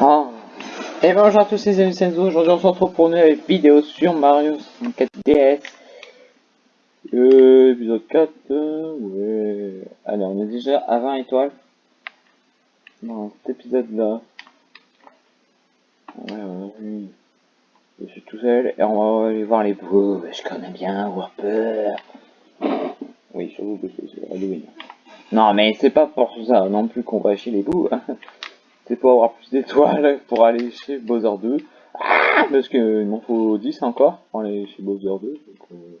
Oh. Et bonjour à tous les amis Senzo, aujourd'hui on se retrouve pour une nouvelle vidéo sur Mario 64 DS. Épisode 4, euh, ouais. Allez, on est déjà à 20 étoiles. Dans cet épisode là. Ouais, ouais. Je suis tout seul et on va aller voir les bouts. Je connais bien Warper. Oui, surtout que c'est Halloween. Non, mais c'est pas pour ça non plus qu'on va chez les bouts. Pour avoir plus d'étoiles pour aller chez Bowser 2. Ah, parce que m'en faut 10 encore pour aller chez Bowser 2. Donc, euh...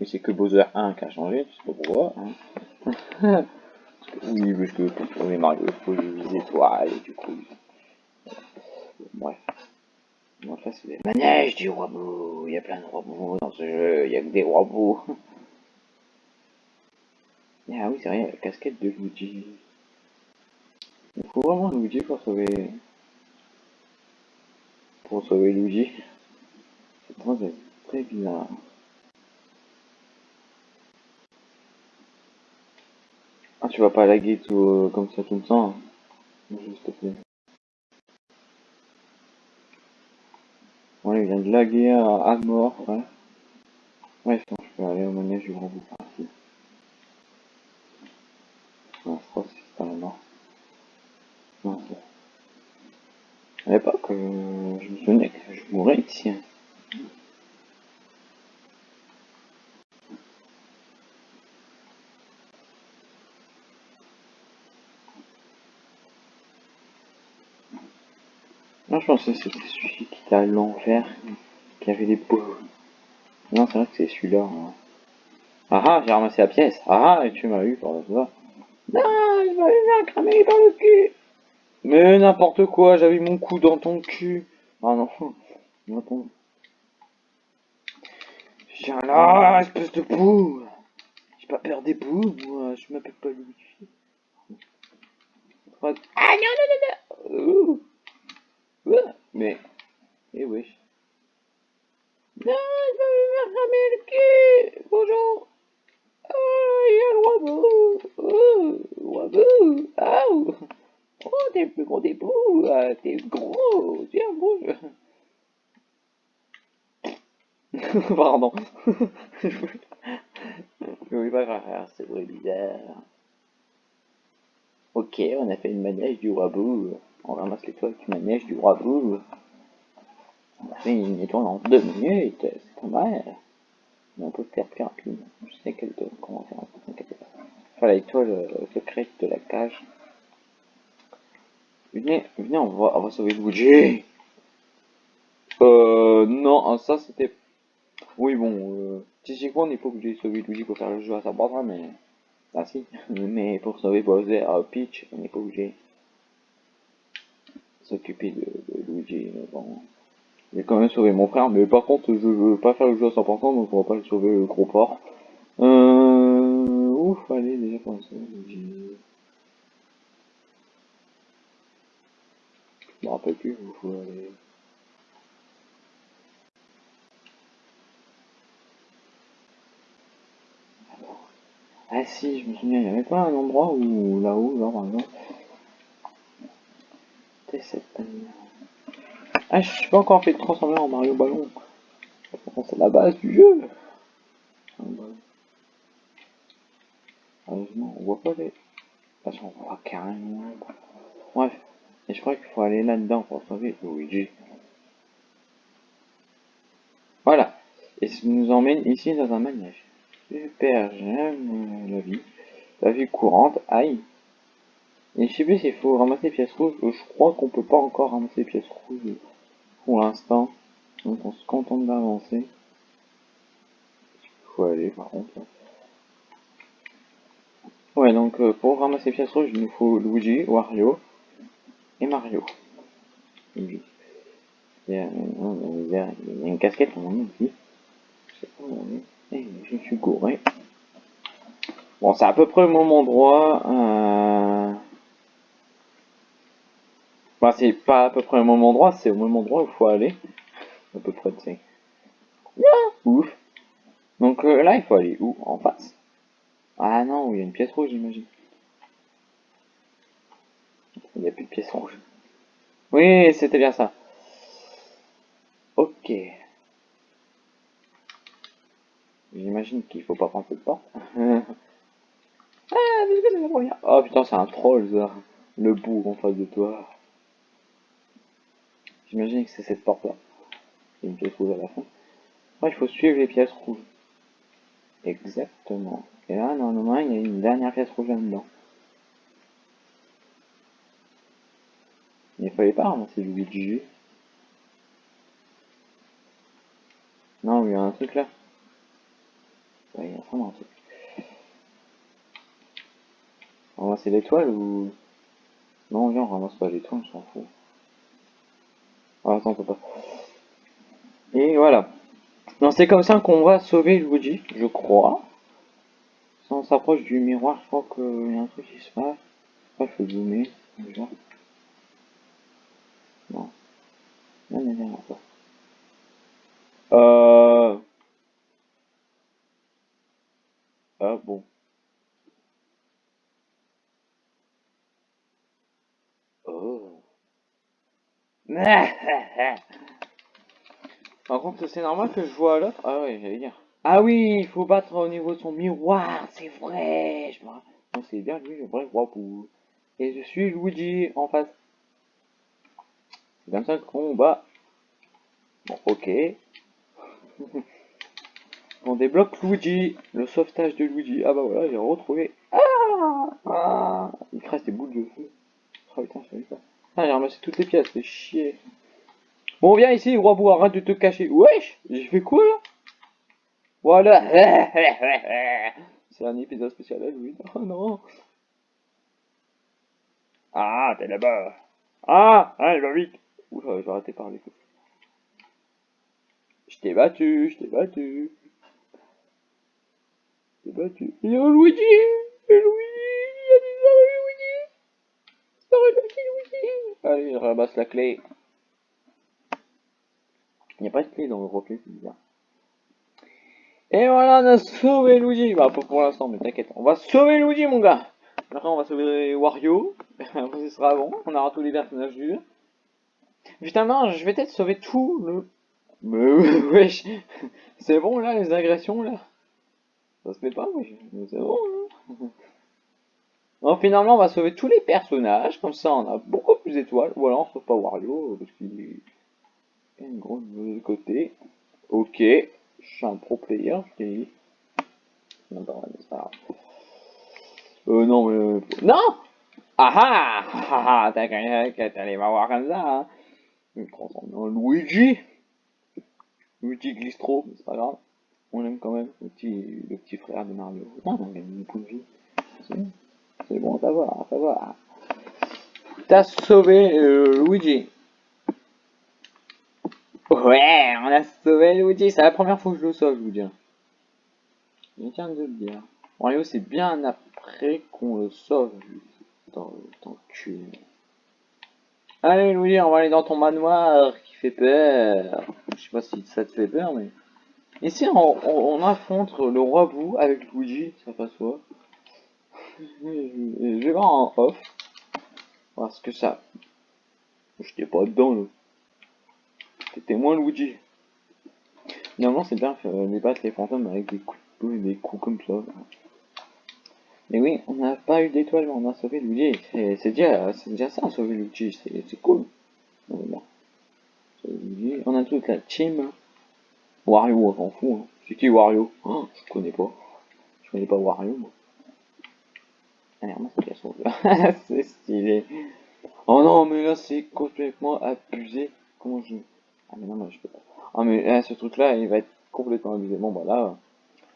Et c'est que Bowser 1 qui a changé, je sais pas. Hein. oui, parce que pour trouver Mario, il faut des étoiles et du coup. Bref. Donc là, c'est les manèges du roi bou. Il y a plein de rois bou dans ce jeu, il y a que des rois bou. Ah oui, c'est vrai, la casquette de Luigi. Il faut vraiment Luigi pour sauver... Pour sauver Luigi? C'est très, très bizarre. Ah, tu vas pas laguer tout euh, comme ça tout le temps. Hein? Juste te plaît. Bon, il vient de laguer à, mort, ouais. Ouais, que je peux aller au manège du grand bout. Non, je crois que c'est pas la mort. À l'époque, euh, je me souvenais que je mourrais ici. Hein. Non, je pensais que c'était celui qui était à l'envers, qui avait des beaux. Non, c'est vrai que c'est celui-là. Hein. Ah ah, j'ai ramassé la pièce. Ah ah, et tu m'as eu par là. Non, vais me faire cramer par le cul. Mais n'importe quoi, j'avais mon cou dans ton cul. Ah non, attends. Viens là, espèce de boue. J'ai pas peur des bouts, moi, je m'appelle pas Luigi. Ah non, non, non, non. Mais... Eh oui. Non, je vais me faire le cul. Bonjour. Oh, il y a le robot. Oh, robot. Oh. T'es plus gros des bouts. T'es gros. Tiens, bouge. Pardon. oui, pas grave, c'est vrai bizarre. Ok, on a fait une manège du robot. On ramasse les toiles du manège du robot. On a fait une étoile en deux minutes. C'est pas mal. On peut faire plus rapide. Je sais quelle comment faire, pas. Voilà l'étoile euh, secrète de la cage. Venez, venez, on va, on va sauver Luigi. Euh, non, ah, ça c'était... Oui, bon, euh, physiquement on n'est pas obligé de sauver Luigi pour faire le jeu à sa base, mais... Ah si, mais pour sauver Bowser à Peach, on n'est pas obligé s'occuper de, de, Luigi, mais bon... J'ai quand même sauvé mon frère, mais par contre, je veux pas faire le jeu à 100%, donc on va pas le sauver le gros port. Euh... Ouf, allez, déjà commencer. Je me rappelle plus, il faut aller... Ah si, je me souviens, il n'y avait pas un endroit où, là-haut, là, par exemple... C'était cette... Ah, je suis pas encore fait transformer en Mario Ballon. C'est la base du jeu. Heureusement, on voit pas les... Attention, on voit carrément... Bref. Et je crois qu'il faut aller là-dedans pour sauver Luigi. Voilà. Et ça nous emmène ici dans un manège. Super, j'aime la vie. La vie courante, aïe. Et je sais plus s'il faut ramasser les pièces rouges. Je crois qu'on peut pas encore ramasser les pièces rouges pour l'instant. Donc on se contente d'avancer. Il faut aller par contre. Ouais, donc euh, pour ramasser les pièces rouges, il nous faut Luigi, Wario et Mario. Il y a, a une casquette en ici. Je sais pas où on est. Et je suis gouré. Bon, c'est à peu près au même endroit. Euh... Bah, c'est pas à peu près au même endroit, c'est au même endroit où il faut aller. À peu près, tu sais. Ouf. Donc euh, là, il faut aller où? En face Ah non, il y a une pièce rouge, j'imagine. Il n'y a plus de pièce rouge. Oui, c'était bien ça. Ok. J'imagine qu'il faut pas prendre cette porte. ah, mais. Oh putain, c'est un troll. Le bourg en face de toi. J'imagine que c'est cette porte-là. Il y a une pièce rouge à la fin. Ouais, il faut suivre les pièces rouges. Exactement. Et là, normalement, il y a une dernière pièce rouge là-dedans. Pas ramasser Luigi. Non, il y a un truc là. Il y a vraiment un truc. Ramasser l'étoile ou... Non, viens, on ramasse pas l'étoile, on s'en fout. Ah, attends, on pas. Et voilà. Non, c'est comme ça qu'on va sauver Luigi, je crois. Si on s'approche du miroir, je crois qu'il y a un truc qui se passe. Ah, il faut zoomer. Non. Euh... Ah bon. Oh. Par contre, c'est normal que je vois l'autre. Ah ouais, j'allais dire. Ah oui, il faut battre au niveau de son miroir, c'est vrai. Je. Non, c'est bien lui, vrai, pour. Et je suis Luigi en face. C'est comme ça qu'on bat. Ok. On débloque Luigi, le sauvetage de Luigi. Ah bah voilà, j'ai retrouvé. Ah, ah Il crée des boules de feu. Je pas. Ah, j'ai ramassé toutes les pièces, c'est chier. Bon, viens ici, roi bois, arrête de te cacher. Wesh J'ai fait quoi là? Voilà C'est un épisode spécial à lui. Oh non Ah, t'es là-bas. Ah, allez, va vite. Oula, j'ai arrêté de parler. T'ai battu, je t'ai battu. Je t'ai battu. Il y a Luigi Luigi Il y a des Luigi Luigi Allez, je ramasse la clé. Il n'y a pas de clé dans le roquet, c'est bizarre. Et voilà, on a sauvé Luigi. Bah, pas pour l'instant, mais t'inquiète. On va sauver Luigi, mon gars. Maintenant, on va sauver Wario. Après, sera bon. On aura tous les personnages du jeu. Putain, je vais peut-être sauver tout le... Mais wesh C'est bon, là, les agressions, là Ça se fait pas, wesh C'est bon, là finalement, on va sauver tous les personnages. Comme ça, on a beaucoup plus d'étoiles. Ou alors, on sauve pas Wario, parce qu'il est... une grosse de côté. Ok. Je suis un pro player, je t'ai dit. Non. Euh, non, mais... Euh, non Ah ah Ah ah T'as qu'à m'avoir comme ça, hein Luigi. Luigi Glistro, mais c'est pas grave. On l'aime quand même, le petit, le petit frère de Mario. Beaucoup de vie. C'est bon à savoir, à savoir. T'as sauvé euh, Luigi. Ouais, on a sauvé Luigi. C'est la première fois que je le sauve, je vous dis. Je tiens de le dire. Mario, c'est bien après qu'on le sauve. Dans, dans le cul. Allez Louis, on va aller dans ton manoir fait peur. Je sais pas si ça te fait peur, mais... Ici, on, affronte le roi Bou avec Luigi, ça passe quoi Je vais voir en off. Parce que ça... J'étais pas dedans. C'était moins Luigi. Normalement, c'est bien de battre les fantômes avec des coups de et des coups comme ça. Mais oui, on n'a pas eu d'étoile, mais on a sauvé Luigi. C'est déjà, déjà ça, sauver Luigi, c'est cool. On a toute la team. Wario, on s'en fout. Hein. C'est qui Wario? Oh, Je connais pas. Je connais pas Wario, moi. Allez, ah, c'est stylé. Oh non, mais là, c'est complètement abusé. Comment je... Ah mais non, mais je peux pas. Ah mais là, ce truc-là, il va être complètement abusé. Bon, bah là...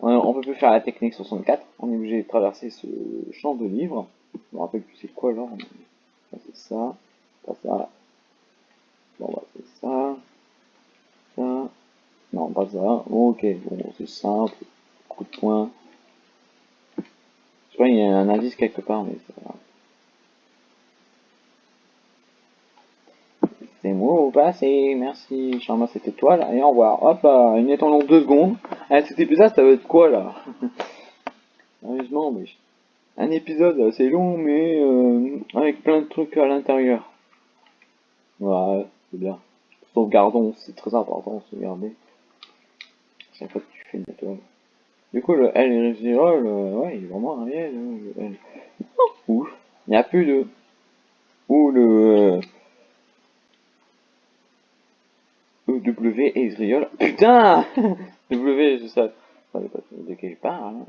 On peut plus faire la technique 64, on est obligé de traverser ce champ de livres. Je me rappelle plus c'est quoi alors. C'est ça, pas ça. Bon bah c'est ça. Ça. Non, pas ça. ok, bon c'est simple. Coup de poing. Je crois qu'il y a un indice quelque part, mais c'est pas C'est moi passé, merci, je ramasse cette étoile, et au revoir. Hop là, une en deux secondes. Ah, cet épisode, ça va être quoi là? Sérieusement, mais un épisode assez long, mais euh, avec plein de trucs à l'intérieur. Ouais, c'est bien. Sauvegardons, c'est très important de sauvegarder. Chaque fois que tu fais une. Du coup, le L Rizirol, euh, ouais, il est vraiment réel. Hein, le. Ouf, il n'y a plus de. Ou le. Euh, w Ezreal. Putain W, je sais. pas de quel parle. Hein.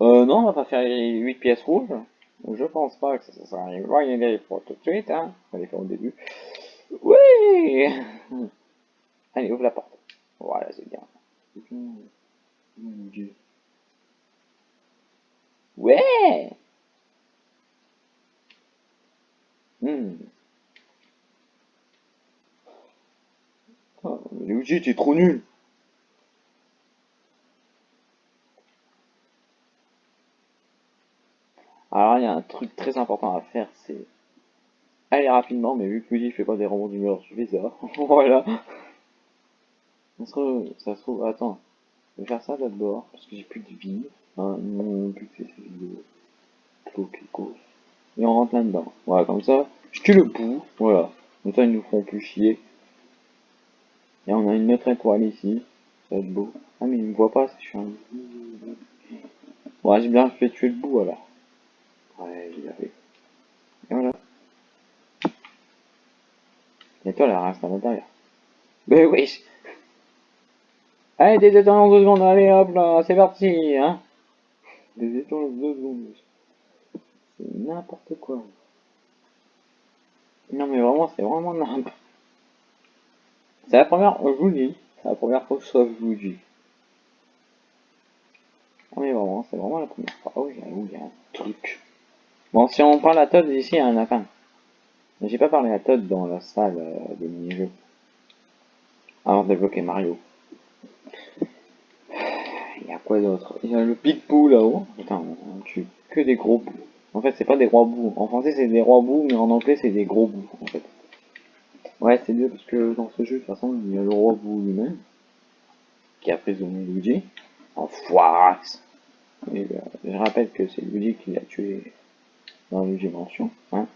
Euh, non, on va pas faire les 8 pièces rouges. Je pense pas que ça sera une bonne idée pour tout de suite, hein. On va les faire au début. Oui Allez, ouvre la porte. Voilà, c'est bien. Ouais hmm. oh, Luigi, t'es trop nul Alors, il y a un truc très important à faire, c'est rapidement, mais vu que Luigi fait pas des rebonds d'humeur suffisants, voilà. Ça se trouve, ça se trouve, attends, je vais faire ça d'abord, parce que j'ai plus de vie. Hein. Et on rentre là-dedans. Voilà, comme ça, je tue le bout, voilà. Comme ça, ils nous feront plus chier. Et on a une autre étoile ici. Ça va être beau. Ah, mais il me voit pas si je suis un... Ouais, j'ai bien fait tuer le bout, alors. Ouais, j'y fait. Et voilà. L'étoile, reste à l'intérieur. Mais oui Allez, des deux secondes, allez hop là, c'est parti, hein Des étoiles en deux secondes. C'est n'importe quoi. Non mais vraiment, c'est vraiment n'importe C'est la première, je vous dis, c'est la première fois que je vous dis. Non mais vraiment, c'est vraiment la première fois. Oh, il y a, un truc. Bon, si on parle à Todd, ici, il y a un lapin. J'ai pas parlé à Todd dans la salle euh, des mini-jeux. Alors débloquer Mario. Il y a quoi d'autre? Il y a le Big Boo là-haut. Putain, on tue que des gros bouts. En fait, c'est pas des rois bouts. En français, c'est des rois bouts, mais en anglais, c'est des gros bouts, en fait. Ouais, c'est mieux parce que dans ce jeu, de toute façon, il y a le roi bout lui-même, qui a prisonnier Luigi. Enfoiré Et euh, je rappelle que c'est Luigi qui l'a tué dans Luigi Mansion. Hein.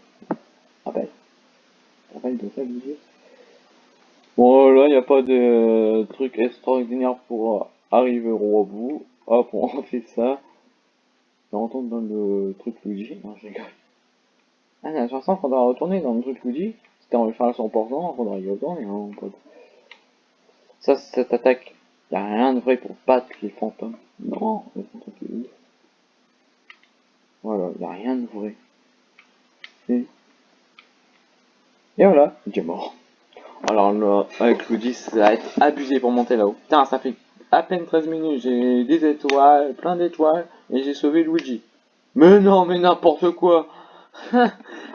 Bon, là, il n'y a pas de truc extraordinaire pour arriver au bout. Hop, on fait ça. On retourne dans le truc Luigi. Non, je rigole. Ah, la chanson, faudra retourner dans le truc Luigi. C'était en faire à 100%, faudra y retourner, hein, pote. Ça, cette attaque. Y a rien de vrai pour battre les fantômes. Non, les fantômes, Voilà, y a rien de vrai. Et voilà, il est mort. Alors là, avec Luigi, ça va être abusé pour monter là-haut. Putain, ça fait à peine 13 minutes, j'ai des étoiles, plein d'étoiles, et j'ai sauvé Luigi. Mais non, mais n'importe quoi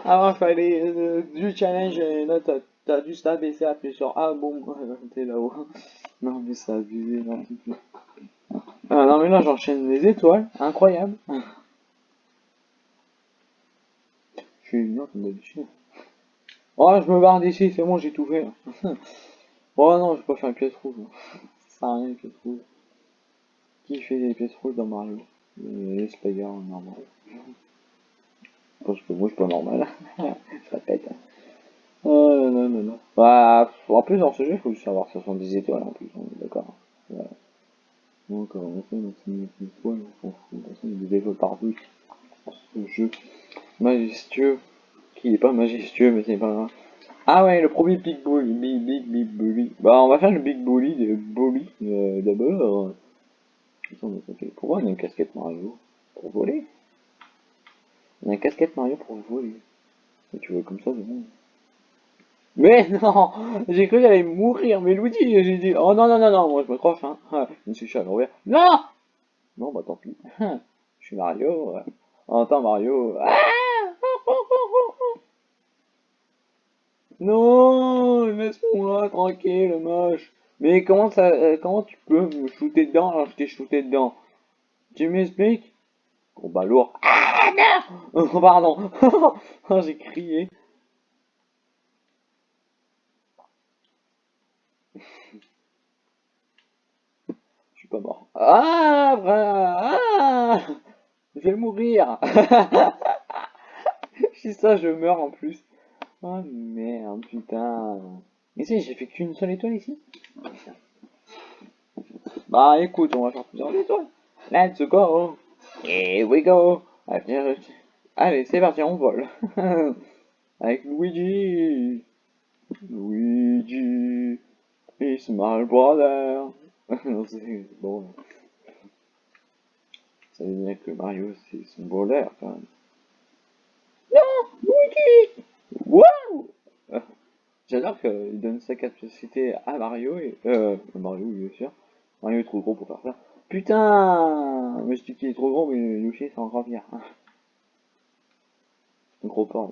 Avant, il fallait euh, du challenge, et là, t'as dû s'abaisser, appuyer sur Ah bon, t'es là-haut. Non, mais ça a abusé, non, ah, non, mais là, j'enchaîne les étoiles, incroyable. Je suis une d'habitude. Oh, je me barre d'ici, c'est bon, j'ai tout fait. oh non, je vais pas faire une pièce rouge. Ça sert à rien, une pièce rouge. Qui fait des pièces rouges dans Mario? Les Spider normal. Parce que moi, je suis pas normal. je répète. Oh non, non, non. Bah, en plus, dans ce jeu, il faut ce sont des étoiles en plus, on est d'accord. Voilà. Donc, on fait une étoile, on. De toute façon, il y a des étoiles partout. Ce jeu majestueux qui est pas majestueux, mais c'est pas grave. Ah ouais, le premier Big Bully, Big Big Big Bully. Bah, on va faire le Big Bully de Bully euh, d'abord. Pourquoi on a une casquette Mario Pour voler? On a une casquette Mario pour voler. Tu vois comme ça, bon. Mais non J'ai cru qu'il allait mourir, mais Luigi, j'ai dit, oh non, non, non, non, moi je me crois, hein. Je me suis fait à. Non Non, bah tant pis. Je suis Mario. Entends Mario. Ah non, laisse-moi tranquille, moche. Mais comment ça, euh, comment tu peux me shooter dedans alors je t'ai shooté dedans? Tu m'expliques? Combat lourd. Ah non Pardon. J'ai crié. Je suis pas mort. Ah, ah Je vais mourir. si ça, je meurs en plus. Oh merde, putain. Mais si, j'ai fait qu'une seule étoile ici. Bah écoute, on va faire plusieurs étoiles. Let's go. Here we go. Allez, c'est parti, on vole. Avec Luigi. Luigi. Is my brother. non, c'est bon. Ça veut dire que Mario, c'est son brother, quand même. Non Luigi Wow J'adore qu'il donne sa capacité à Mario et... Euh, Mario, bien sûr. Mario est trop gros pour faire ça. Putain Mais je dis qu'il est trop gros, mais Yoshi c'est encore pire. Un gros porc.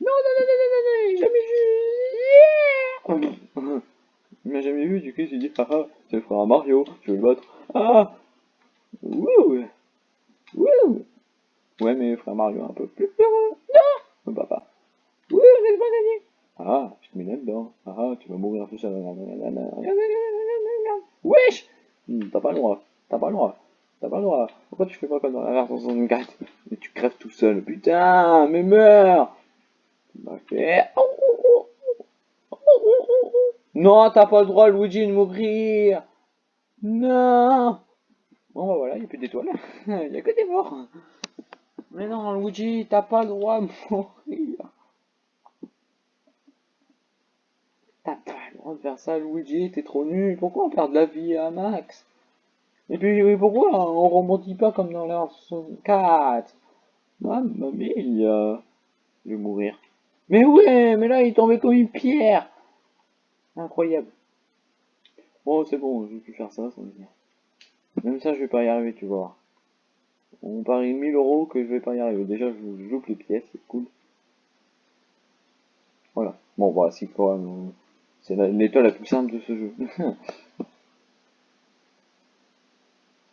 Non, non, non, non, non, non, jamais vu yeah Il m'a jamais vu, du coup s'est dit, haha, c'est le frère Mario, je vais le battre. Ah Wouh Wouh Ouais, mais frère Mario un peu plus Non papa. Ah, je te mets là-dedans. Ah, tu vas mourir tout seul. Wesh T'as pas le droit. T'as pas le droit. T'as pas le droit. Pourquoi tu fais pas comme dans la version 64 Mais tu crèves tout seul. Putain, mais meurs. Non, t'as pas le droit, Luigi, de mourir Non Bon, bah voilà, il n'y a plus d'étoiles. Il n'y a que des morts. Mais non, Luigi, t'as pas le droit de mourir. T'as pas le droit de faire ça, Luigi, t'es trop nul. Pourquoi on perd de la vie à Max? Et puis, pourquoi on rebondit pas comme dans l'heure 64 Mamma mia Je vais mourir. Mais ouais, mais là, il tombait comme une pierre Incroyable. Bon, c'est bon, je vais plus faire ça, ça dire. Même ça, je vais pas y arriver, tu vois. On parie 1000 euros que je vais pas y arriver. Déjà, je joue les pièces, c'est cool. Voilà. Bon, voilà, c'est quoi C'est l'étoile la plus simple de ce jeu.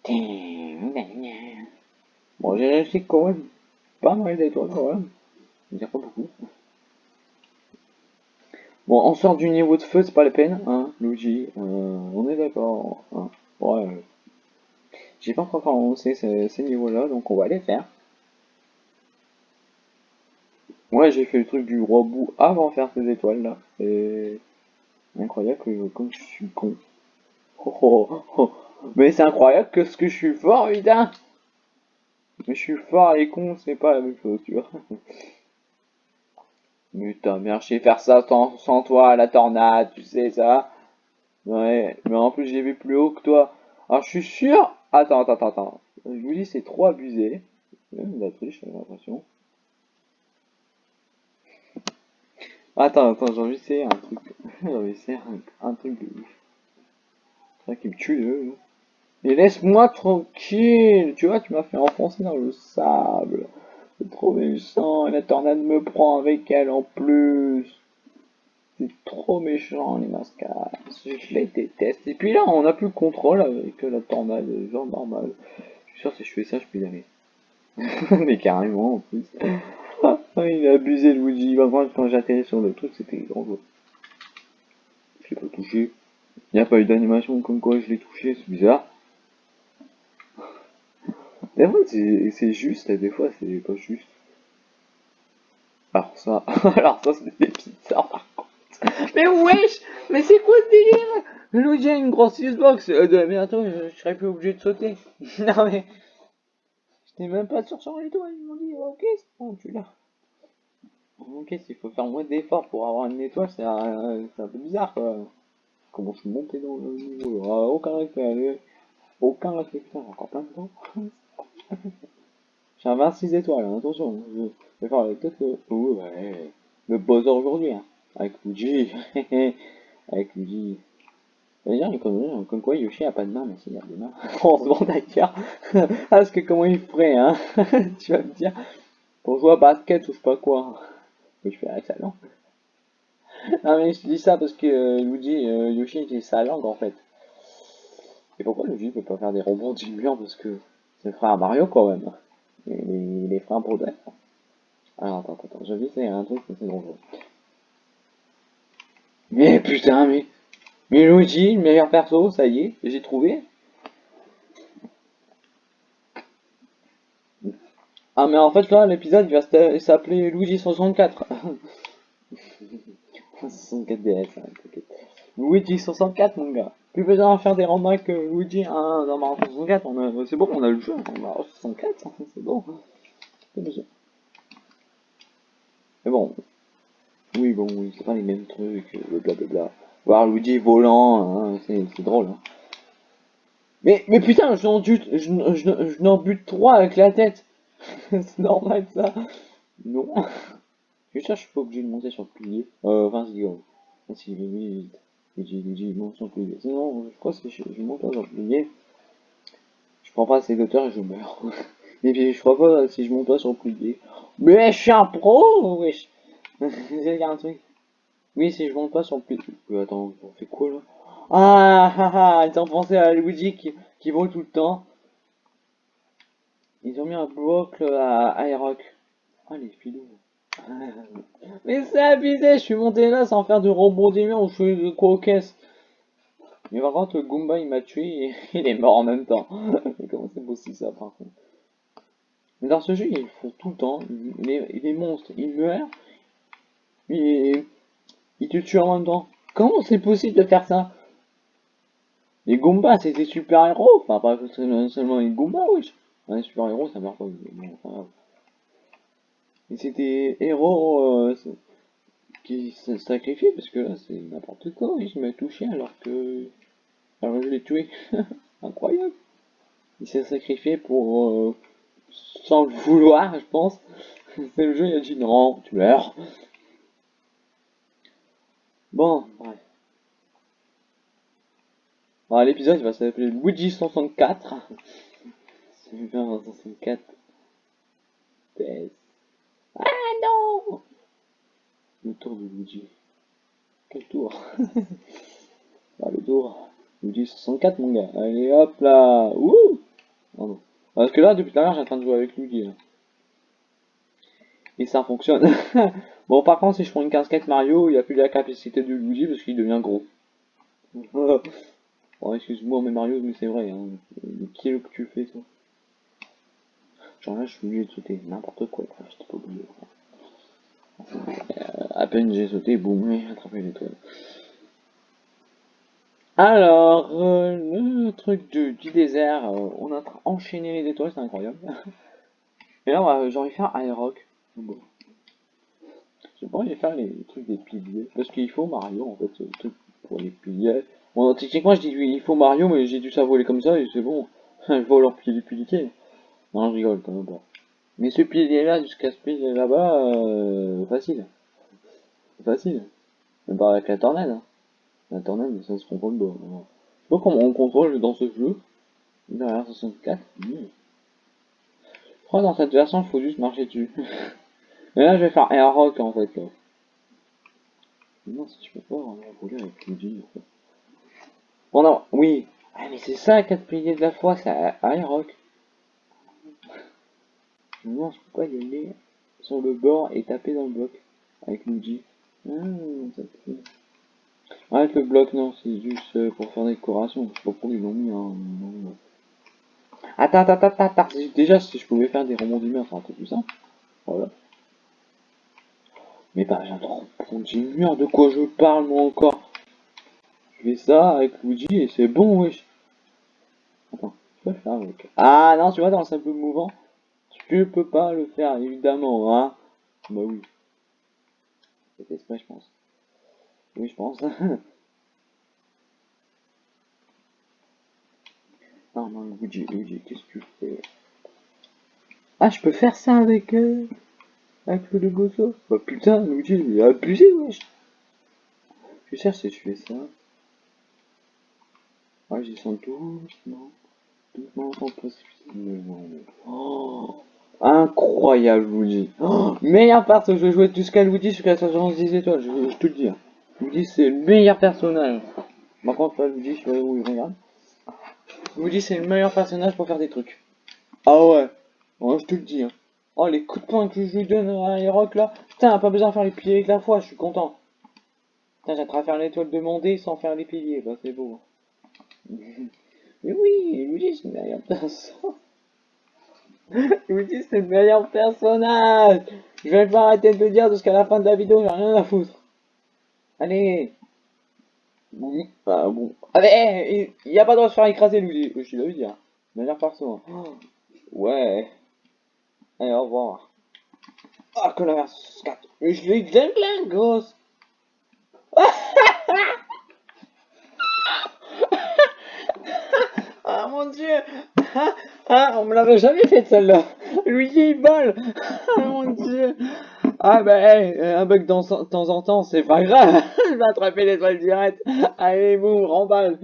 bon, j'ai réussi quand même. Pas mal d'étoiles quand même. Je dire pas beaucoup. Bon, on sort du niveau de feu, c'est pas la peine, hein, Luigi. Euh, on est d'accord. Hein. Ouais. J'ai pas encore commencé ces, ces niveaux-là, donc on va les faire. Ouais, j'ai fait le truc du roi bout avant de faire ces étoiles-là. C'est incroyable que je suis con. Oh, oh, oh. Mais c'est incroyable que ce que je suis fort, putain Mais je suis fort et con, c'est pas la même chose, tu vois. Putain, merde, je faire ça sans, sans toi, la tornade, tu sais ça Ouais, mais en plus j'ai vu plus haut que toi. Alors je suis sûr Attends, attends, attends, Je vous dis, c'est trop abusé. La triche, j'ai l'impression. Attends, attends, j'ai envie un truc. j'ai envie d'essayer un, un, truc de ouf. C'est vrai qu'il me tue. Mais laisse-moi tranquille Tu vois, tu m'as fait enfoncer dans le sable. C'est trop méchant. Et la tornade me prend avec elle en plus. C'est trop méchant les mascades. Je les déteste. Et puis là, on a plus le contrôle avec la tornade, genre normal. Je suis sûr que si je fais ça, je peux y aller. Mais carrément en plus. Il a abusé Luigi. Moi, quand j'ai atterri sur le truc, c'était grand. Je l'ai pas touché. Il n'y a pas eu d'animation comme quoi je l'ai touché, c'est bizarre. Des fois, c'est juste, et des fois, c'est pas juste. Alors ça, alors ça, c'est bizarre par contre. Mais wesh Mais c'est quoi ce délire? Luigi a une grosse Xbox, euh, bientôt je, je, serais plus obligé de sauter. non mais... J'étais même pas sur les doigts, ils m'ont dit ok c'est bon tu l'as. Ok s'il faut faire moins d'efforts pour avoir une étoile c'est un, peu bizarre quoi. Comment je monter dans le niveau? Ah, Aucun respect, aucun putain encore plein de temps. J'ai un 26 étoiles, hein, attention, je vais faire peut-être. Oh, ouais, le buzzer aujourd'hui, hein. Avec Luigi. Avec Luigi. D'ailleurs, comme, comme quoi Yoshi a pas de main, mais s'il a des mains. On d'ailleurs. Parce que comment il ferait, hein Tu vas me dire. Pour jouer à basket ou je sais pas quoi. Mais je fais avec sa langue. Non mais je dis ça parce que euh, Luigi, euh, Yoshi utilise sa langue en fait. Et pourquoi Luigi peut pas faire des robots du mur parce que c'est le frère Mario quand même? Et les, les frères pour Alors attends, attends, je essayer un truc, c'est dangereux. Mais putain, mais... Mais Luigi, le meilleur perso, ça y est, j'ai trouvé. Ah mais en fait là, l'épisode va s'appeler Luigi 64. 64 DS, hein. Luigi 64, mon gars. Plus besoin d'en faire des romans que Luigi hein, dans Mario 64. On a, c'est bon, on a le jeu dans Mario 64, hein, c'est bon. Mais bon. Oui, bon, oui, c'est pas les mêmes trucs, euh, blablabla. Voir Luigi volant, hein, c'est drôle. Hein. Mais, mais putain, je n'en bute, je, je, n'en bute trois avec la tête. C'est normal ça. Non. Je sûr, je suis pas obligé de monter sur le pilier. Euh, enfin, si, oh. Si, oui, Luigi, Luigi, monte sur le pilier. Sinon, je crois que je, je monte sur le pilier. Je prends pas assez d'auteur et je meurs. et puis, je crois pas si je monte pas sur le pilier. Mais je suis un pro, wesh. Il y a un truc. Oui, si je monte pas sur le pilier. Euh, attends, on fait quoi là? Ah ah ah, ont pensé à Luigi qui, qui vole tout le temps. Ils ont mis un bloc à Aeroc. Ah les filous. Mais c'est abusé, je suis monté là sans faire de rebondissement ou je fais de caisses. Mais par contre, le Goomba il m'a tué et il est mort en même temps. Comment c'est possible ça par contre? Mais dans ce jeu, il faut tout le temps. Les, les monstres, ils meurent. Et ils te tuent en même temps. Comment c'est possible de faire ça? Les Goombas, c'est des super-héros. Enfin, pas seulement les Goombas, oui. Les super-héros, ça marche pas. Bon, Et des héros euh, qui se sacrifient parce que là, c'est n'importe quoi. Il m'a touché alors que. Alors je l'ai tué. Incroyable. Il s'est sacrifié pour. Euh, sans le vouloir, je pense. c'est le jeu, il a dit non, tu meurs. Bon, bref l'épisode va s'appeler Luigi 164. C'est 164. Ah non Le tour de Luigi. Quel tour? Ah le tour. Luigi 64 mon gars. Allez hop là Ouh Parce que là depuis tout à l'heure j'ai en train de jouer avec Luigi. Et ça fonctionne. bon par contre si je prends une casquette Mario, il n'y a plus la capacité de Luigi parce qu'il devient gros. Oh, excuse-moi, mais Mario, mais c'est vrai, hein. Qui est le que tu fais, toi? Genre là, je suis obligé de sauter n'importe quoi, enfin, j'étais pas obligé. Euh, à peine j'ai sauté, boum, j'ai attrapé l'étoile. Alors, euh, le truc du, désert, euh, on a enchaîné les étoiles, c'est incroyable. Et là, j'ai envie de faire Aeroc. Bon. Je pas envie faire les trucs des piliers, parce qu'il faut Mario, en fait, ce truc pour les piliers. Bon, techniquement, je dis il faut Mario, mais j'ai dû ça voler comme ça, et c'est bon. je vole en pilier pilier. Non, je rigole quand même pas. Mais ce pilier-là, jusqu'à ce pilier là-bas, euh, facile. Facile. Même pas avec la tornade. Hein. La tornade, ça se contrôle pas. Je sais pas comment on contrôle dans ce jeu. Derrière 64. Mmh. Je crois dans cette version, il faut juste marcher dessus. Mais là, je vais faire Air Rock en fait. Là. Non, si tu peux pas, on va rouler avec en fait. Bon, non, oui. Ah, mais c'est ça, 4 piliers de la foi, c'est Aeroc. Non, je peux pas y aller sur le bord et taper dans le bloc avec Luigi. Ah, ça Avec le bloc, non, c'est juste euh, pour faire des décoration. Je sais pas pourquoi ils l'ont mis, hein. Attends, attends, attends, attends. Déjà, si je pouvais faire des rebondissements, c'est un peu plus simple. Voilà. Mais pas, j'ai un mur de quoi je parle, moi, encore? Fais ça avec Luigi et c'est bon, wesh. Attends, je peux faire avec. Ah non, tu vois, dans le simple mouvant, tu peux pas le faire, évidemment, hein. Bah oui. C'est exprès, je pense. Oui, je pense. non, non, Luigi, Luigi, qu'est-ce que tu fais? Ah, je peux faire ça avec... Euh... Avec le Gozo Bah putain, Luigi, il est abusé, wesh. Je cherche si je fais ça. Ah, j'y sens doucement. Doucement, sans précipitation. Oh, incroyable, Luigi. Oh, meilleur perso, je vais jouer jusqu'à Luigi jusqu'à 70 étoiles, je, te le dis. Luigi, c'est le meilleur personnage. Par contre, pas Luigi, je sais où regarde. Luigi, c'est le meilleur personnage pour faire des trucs. Ah ouais, je te le dis. Hein. Oh, les coups de poing que je lui donne à Aeroc là. Putain, pas besoin de faire les piliers avec la foi, je suis content. Putain, j'ai à faire l'étoile demandée sans faire les piliers, bah c'est beau. Mais oui, Luigi c'est le meilleur personnage. Luigi c'est le meilleur personnage. Je vais pas arrêter de le dire jusqu'à la fin de la vidéo, j'ai rien à foutre. Allez Bon, bah, bon. Allez, il y a pas de droit de se faire écraser, Luigi. Je suis là, dire. Manière perso. hein. Ouais. Allez, au revoir. Ah, que la merde, 4. Mais je l'ai gling gling, gosse. ah mon dieu. Ah, on me l'avait jamais fait celle-là. Luigi il vole. Ah mon dieu. Ah bah hey, un bug de temps en temps, c'est pas grave. Je vais attraper l'étoile directe. Allez, boum, remballe.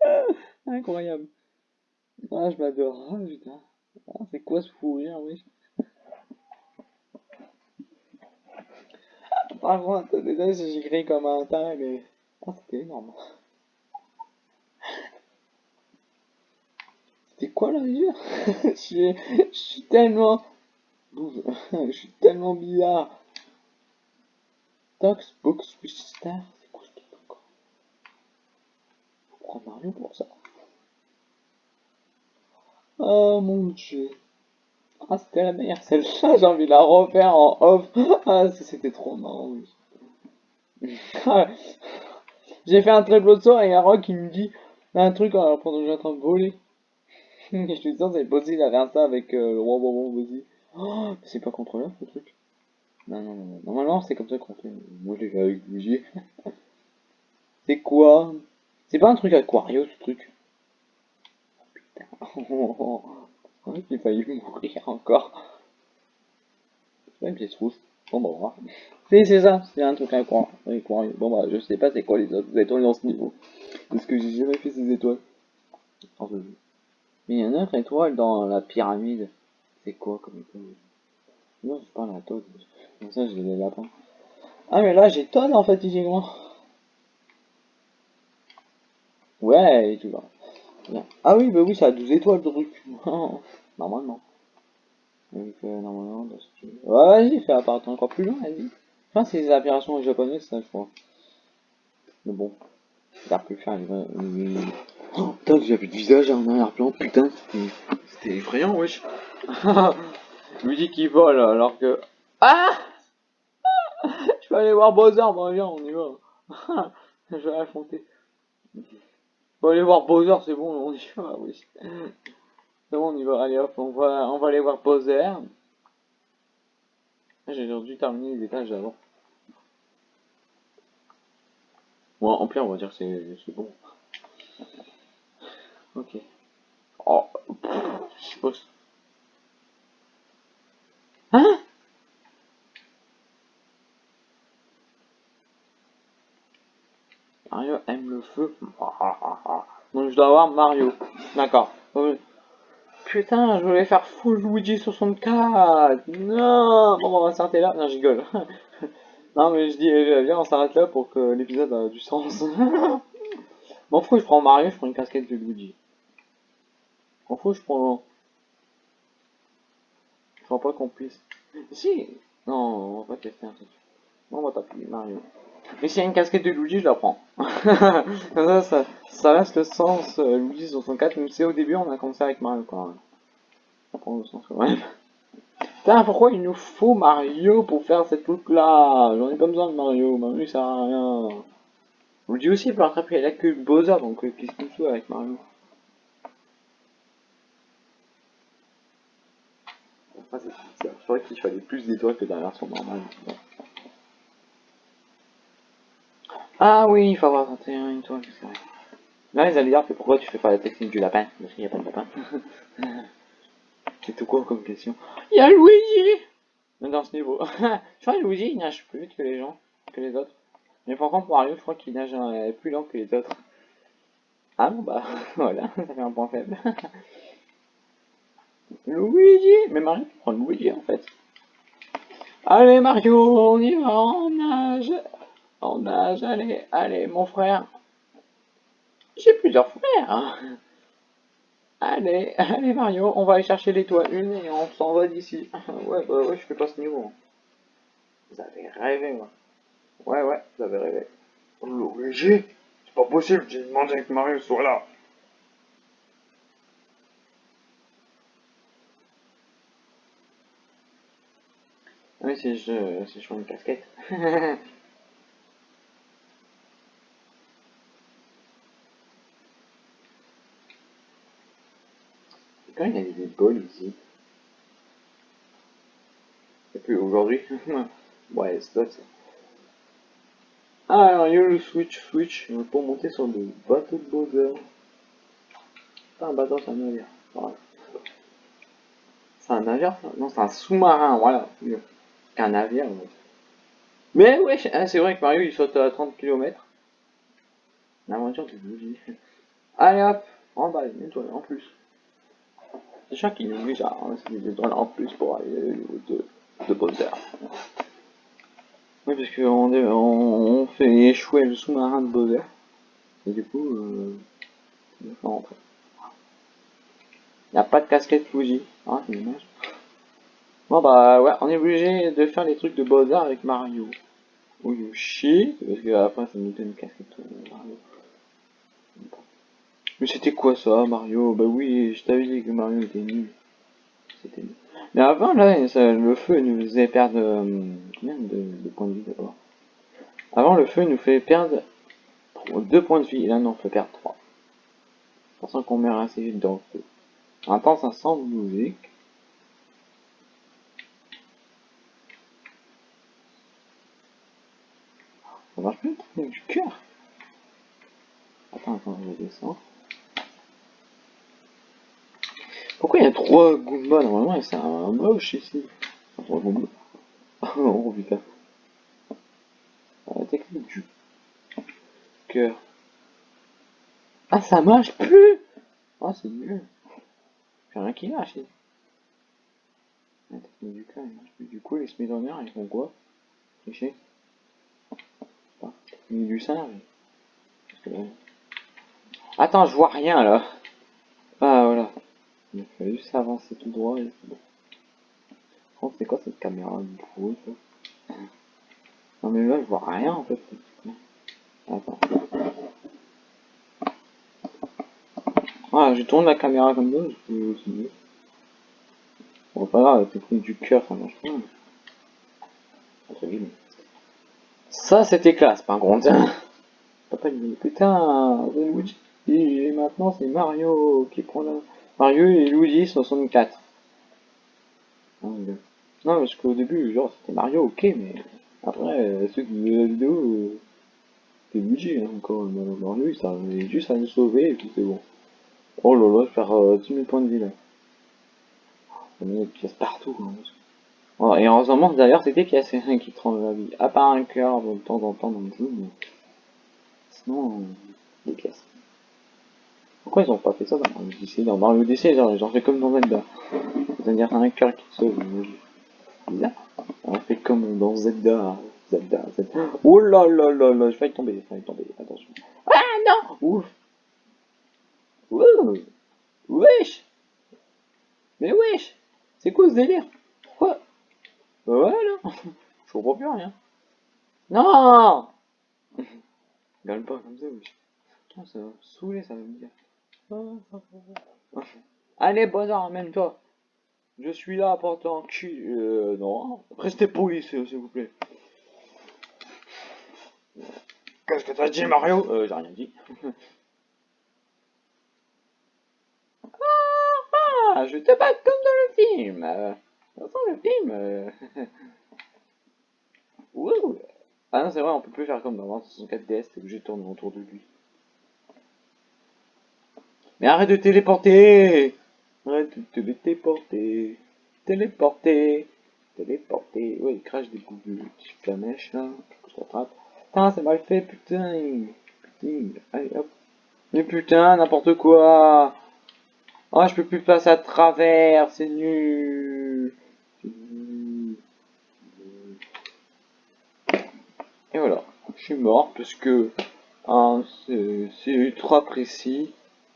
Incroyable. Ah, je m'adore. Ah, putain. Ah, c'est quoi ce fou rire, oui. Par contre, désolé si j'écris commentaire, mais... Ah, c'était énorme. C'était quoi la rire je, suis- tellement... je suis tellement bizarre. Tox Box Star, c'est quoi ce truc encore? Faut prendre Mario pour ça. Oh mon dieu. Ah, c'était la meilleure celle-là, j'ai envie de la refaire en off. Ah, c'était trop marrant, j'ai fait un très de saut et a Rock qui me dit un truc pendant que j'ai en train de voler. je suis sûr, c'est possible d'aller faire ça avec le roi bonbon, vas-y. Oh, c'est pas contrôlable ce truc. Non, non, non. Normalement, c'est comme ça qu'on fait. Moi, je l'ai fait avec Luigi. c'est quoi? C'est pas un truc aquario ce truc? Oh putain. Oh, j'ai failli mourir encore. C'est pas une pièce rouge. Bon, bah, voir. Si, c'est ça, c'est un truc aqua- aquario. Bon, bah, je sais pas c'est quoi les autres étoiles dans ce niveau. Parce que j'ai jamais fait ces étoiles. Mais il y a une autre étoile dans la pyramide. C'est quoi comme étoile? Non, c'est pas la Toad. Comme ça, j'ai les lapins. Ah, mais là, j'ai en fait, physiquement. Ouais, là. Bien. Ah oui, bah oui, ça a 12 étoiles, le truc. normalement. Euh, normalement, dans ce jeu- Ouais, vas-y, fais apparaître encore plus loin, vas-y. Enfin, c'est les opérations japonaises, ça, je crois. Mais bon. Pu le faire, Oh, putain, j'avais du visage en arrière-plan, putain, c'était... Effrayant, wesh. Dis qu'il vole, alors que... Ah Je vais aller voir Bowser, bon, viens, on y va. Je vais affronter. On va aller voir Bowser, c'est bon, on y va, oui. C'est bon, on y va, allez hop, on va, on va aller voir Bowser. J'ai dû terminer les étages avant. Bon, en pire, on va dire que c'est bon. Ok. Oh, je pas. Hein? Mario aime le feu. Donc je dois avoir Mario. D'accord. Putain, je voulais faire full Luigi 64. Non Bon, on va s'arrêter là. Non, je rigole. non, mais je dis, euh, viens, on s'arrête là pour que l'épisode a du sens. M'en fous, je prends Mario, je prends une casquette de Luigi. Fous, je prends... Je crois pas qu'on puisse... Si Non, on va tester un truc. On va taper Mario. Mais s'il y a une casquette de Luigi, je la prends. Ça, ça, ça reste le sens euh, Luigi 64, même si au début on a commencé avec Mario quoi. Ça prend le sens quand même. Putain, pourquoi il nous faut Mario pour faire cette truc là J'en ai pas besoin de Mario, Mario il sert à rien. Luigi aussi il peut rattraper la queue Bowser, donc euh, qu'est-ce qu'il fout avec Mario Enfin, c'est qu'il fallait plus d'étoiles que dans la version normale. Ah oui, il faut avoir 21 étoiles, c'est vrai. Là, ils allaient dire que pourquoi tu fais pas la technique du lapin Parce qu'il n'y a pas de lapin. c'est tout quoi comme question Il y a Luigi Dans ce niveau. je crois que Luigi, il nage plus vite que les gens, que les autres. Mais par contre, Mario, je crois qu'il nage euh, plus lent que les autres. Ah bon, bah, voilà, ça fait un point faible. Luigi Mais Mario, tu prends Luigi, en fait. Allez, Mario, on y va, on nage On nage, allez, allez, mon frère. J'ai plusieurs frères. Allez, allez Mario, on va aller chercher l'étoile une et on s'en va d'ici. Ouais, bah ouais, je fais pas ce niveau. Vous avez rêvé, moi. Ouais, ouais, vous avez rêvé. Luigi C'est pas possible, j'ai demandé que Mario soit là. Oui, c'est je, je change de casquette. Quand il y a des balles ici Et plus aujourd'hui. ouais, c'est ça. Ah, alors, il y a le switch, switch, pour monter sur le bateau de Bowser. Pas un bateau, c'est un navire. C'est un navire, Non, c'est un sous-marin, voilà. Un navire. Mais ouais, ah, c'est vrai que Mario il saute à 30 km. L'aventure de bougie. Allez hop, en bas, une étoile en plus. Sûr qu'il nous ça, hein, c'est des étoiles en plus pour aller au niveau de, de Bowser. Oui, parce qu'on on, fait échouer le sous-marin de Bowser. Et du coup, euh, il n'y a pas de casquette Fuji. Ah. Bon bah ouais, on est obligé de faire les trucs de Bowser avec Mario. Ou Yoshi, parce que après ça nous donne une casquette euh, Mario. Mais c'était quoi ça, Mario? Bah oui, je t'avais dit que Mario était nul. C'était nul. Mais avant, là, le feu nous faisait perdre... Euh, combien de, points de vie d'abord? Avant, le feu nous fait perdre 2 points de vie. Et là, non, on fait perdre 3. Pensant qu'on meurt assez vite dans le feu. Attends, ça sent musique. Ça marche plus du cœur. Attends, attends, je descends. Pourquoi il y a trois Goombas Normalement, c'est un moche ici. Trois Goombas. oh putain. La technique du cœur. Ah, ça marche plus Ah, oh, c'est mieux. J'ai rien qui ici. La technique du cœur, il marche plus. Du coup, les Smithsonians, ils font quoi Tricher Du. Attends, je vois rien là. Ah, voilà. Il fallait juste avancer tout droit et c'est bon. c'est quoi cette caméra Non mais là je vois rien en fait. Attends. Ah, je tourne la caméra comme ça, je peux aussi. Bon, pas grave, la technique du cœur, ça marche pas. Ça, c'était classe, par contre. Papa, il dit, putain, Luigi, et maintenant c'est Mario qui prend la... Mario et Luigi 64. Non, parce qu'au début, genre, c'était Mario, ok, mais après, ceux qui veulent la vidéo, c'était Luigi, hein, encore. Mario, il s'est juste à nous sauver, et puis c'est bon. Oh là je perds euh, 10 000 points de vie, là. Il y a des pièces partout, hein, et heureusement, d'ailleurs, c'était qu'il y a ces qui te rendent la vie? À part un cœur, de temps en temps dans le jeu, mais... Sinon, euh, des pièces. Pourquoi ils ont pas fait ça dans Mario Odyssey Dans Mario Odyssey, genre, ils ont fait comme dans Zelda. C'est-à-dire un cœur qui sauve. Bizarre. On fait comme dans Zelda. Zelda, Zelda. Oh là là là là, je vais tomber, je vais tomber, attention. Ah non Ouf Ouh Wesh Mais wesh C'est quoi ce délire? Voilà Je comprends plus rien. Non Gagne pas comme ça. Putain, ça va me saouler, ça va me dire. Allez, bonheur, même toi. Je suis là pour cul. Euh, non. Restez poli, s'il vous plaît. Qu'est-ce que t'as dit, Mario? Euh, j'ai rien dit. ah, je te bats comme dans le film. Le film. Euh... Ah non, c'est vrai, on peut plus faire comme dans 64 DS, t'es obligé de tourner autour de lui. Mais arrête de téléporter. Arrête de téléporter. Téléporter. Téléporter. Ouais, il crache des coups de flamèche là. Je t'attrape. Putain, c'est mal fait, putain. Putain, allez hop. Mais putain, n'importe quoi. Oh, je peux plus passer à travers, c'est nul Et voilà, je suis mort parce que hein, c'est ultra précis.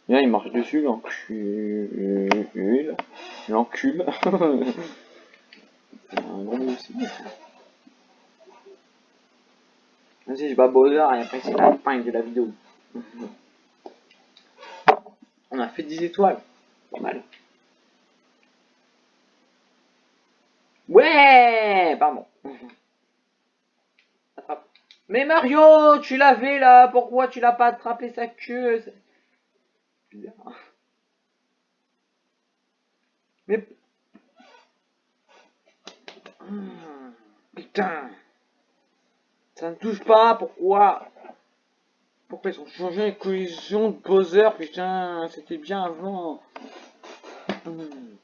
Là, il marche dessus, l'encul. L'encul. un gros aussi. Vas-y, je bats Bowser et après c'est la fin de la vidéo. On a fait 10 étoiles. Pas mal. Ouais Pardon. Mais Mario, tu l'avais là, pourquoi tu l'as pas attrapé sa queue? Mais... Putain Ça ne touche pas, pourquoi? Pourquoi ils ont changé les collisions de Bowser Putain, c'était bien avant. Hmm.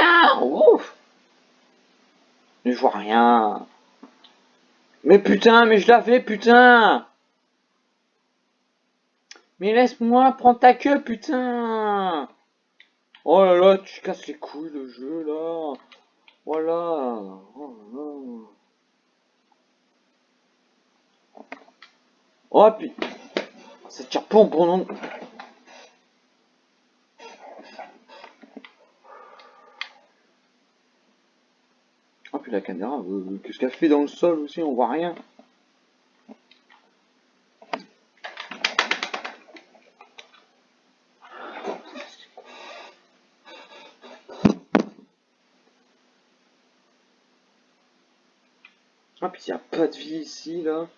Ah, ouf Je vois rien. Mais putain, mais je l'avais, putain Mais laisse-moi prendre ta queue, putain Oh là là, tu casses les couilles le jeu là. Voilà. Oh, là. oh putain. Ça tire pas bon. La caméra, euh, qu'est-ce qu'elle fait dans le sol aussi, on voit rien. Ah, puis il n'y a pas de vie ici, là.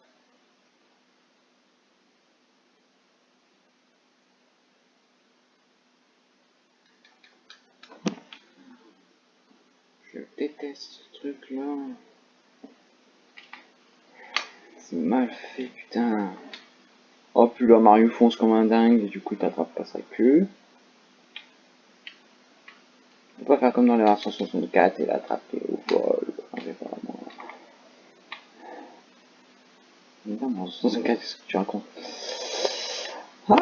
Je déteste C'est mal fait, putain. Oh, puis là, Mario fonce comme un dingue, et du coup, t'attrapes pas sa queue. On peut faire comme dans les versions 64 et l'attraper au vol. Enfin, non, mais en 64, qu'est-ce que tu racontes? Ah,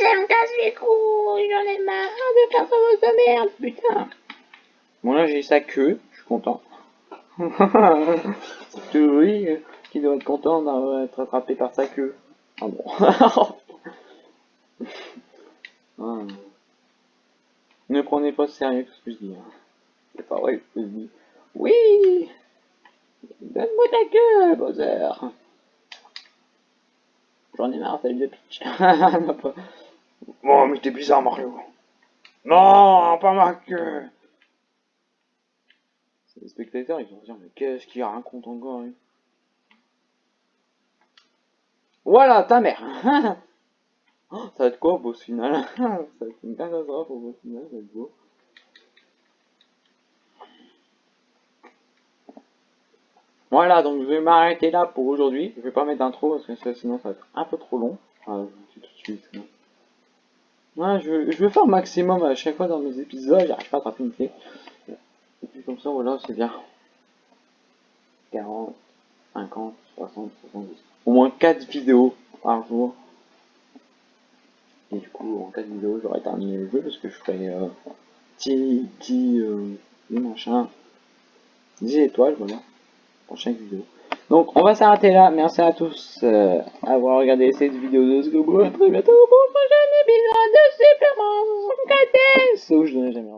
ça me casse les couilles, j'en ai marre de faire ça de merde, putain. Bon, là, j'ai sa queue, suis content. Oui qui doit être content d'être attrapé par sa queue. Ah bon. ah. Ne prenez pas sérieux ce que je dis. Hein. C'est pas vrai ce que je dis. Oui Donne-moi ta queue, Bowser J'en ai marre, celle de pitch. oh, mais t'es bizarre, Mario. Non, pas ma queue. Les spectateurs, ils vont se dire, mais qu'est-ce qu'il raconte encore, Voilà, ta mère oh, Ça va être quoi au boss final? Ça va être une catastrophe au boss final, ça va être beau. Voilà, donc je vais m'arrêter là pour aujourd'hui. Je vais pas mettre d'intro parce que sinon ça va être un peu trop long. Enfin, je tout de suite. Ouais, je, vais faire maximum à chaque fois dans mes épisodes. J'arrive pas à attraper. Comme ça, voilà, c'est bien. 40, 50, 60, 70. Au moins 4 vidéos par jour. Et du coup, en 4 vidéos, j'aurai terminé le jeu parce que je ferai euh, euh, machin, 10 étoiles, voilà prochaine vidéo. Donc on va s'arrêter là. Merci à tous euh, d'avoir regardé cette vidéo de Scobo. A très bientôt pour le prochain épisode de Super Mario 64 où je n'ai jamais